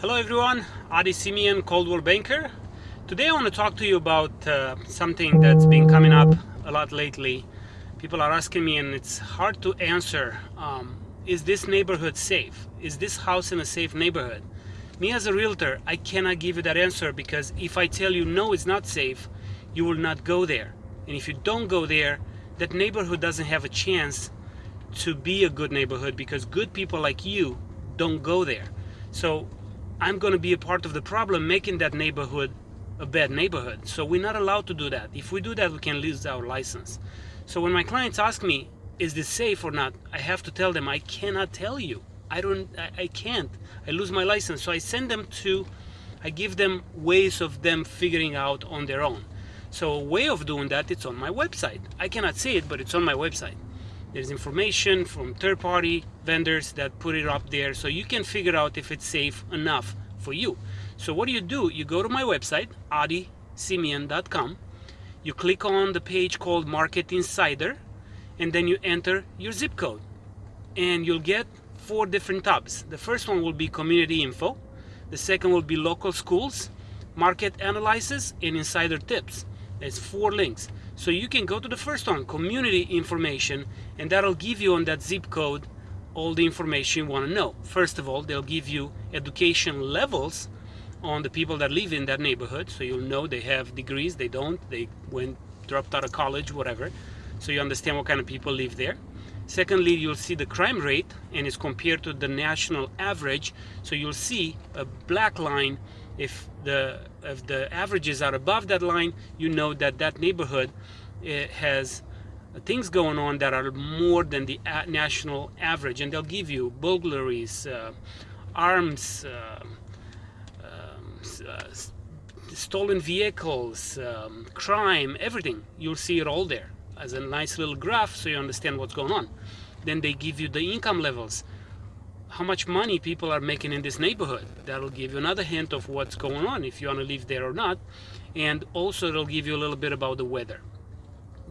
Hello everyone, Adi Simeon, Coldwell Banker. Today I want to talk to you about uh, something that's been coming up a lot lately. People are asking me and it's hard to answer. Um, is this neighborhood safe? Is this house in a safe neighborhood? Me as a realtor, I cannot give you that answer because if I tell you no, it's not safe, you will not go there. And if you don't go there, that neighborhood doesn't have a chance to be a good neighborhood because good people like you don't go there. So I'm going to be a part of the problem making that neighborhood a bad neighborhood. So we're not allowed to do that. If we do that, we can lose our license. So when my clients ask me, is this safe or not? I have to tell them, I cannot tell you. I don't, I, I can't. I lose my license. So I send them to, I give them ways of them figuring out on their own. So a way of doing that, it's on my website. I cannot see it, but it's on my website. There's information from third-party vendors that put it up there so you can figure out if it's safe enough for you. So what do you do? You go to my website, adisimeon.com. You click on the page called Market Insider and then you enter your zip code. And you'll get four different tabs. The first one will be community info. The second will be local schools, market analysis, and insider tips. There's four links. So you can go to the first one, community information, and that'll give you on that zip code all the information you want to know. First of all, they'll give you education levels on the people that live in that neighborhood. So you'll know they have degrees, they don't, they went, dropped out of college, whatever. So you understand what kind of people live there. Secondly, you'll see the crime rate and it's compared to the national average. So you'll see a black line. If the if the averages are above that line you know that that neighborhood eh, has things going on that are more than the national average. And they'll give you burglaries uh, arms uh, um, uh, stolen vehicles um, crime everything. You'll see it all there as a nice little graph so you understand what's going on then they give you the income levels how much money people are making in this neighborhood. That'll give you another hint of what's going on, if you want to live there or not. And also it'll give you a little bit about the weather.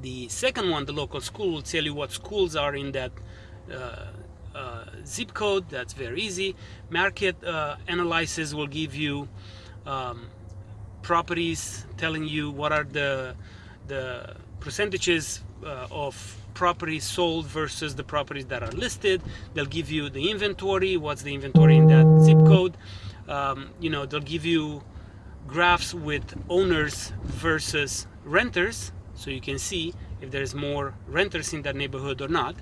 The second one, the local school, will tell you what schools are in that uh, uh, zip code. That's very easy. Market uh, analysis will give you um, properties telling you what are the, the percentages uh, of properties sold versus the properties that are listed. They'll give you the inventory, what's the inventory in that zip code. Um, you know, they'll give you graphs with owners versus renters, so you can see if there's more renters in that neighborhood or not.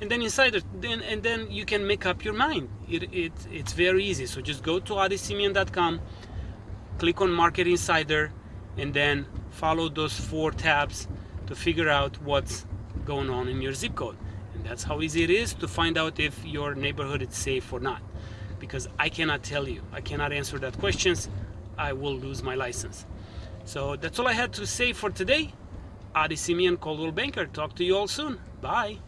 And then inside it, then and then you can make up your mind. It, it it's very easy. So just go to adisimeon.com, click on Market Insider, and then follow those four tabs to figure out what's going on in your zip code. And that's how easy it is to find out if your neighborhood is safe or not. Because I cannot tell you. I cannot answer that questions. I will lose my license. So that's all I had to say for today. Adi Simeon, Coldwell Banker. Talk to you all soon. Bye.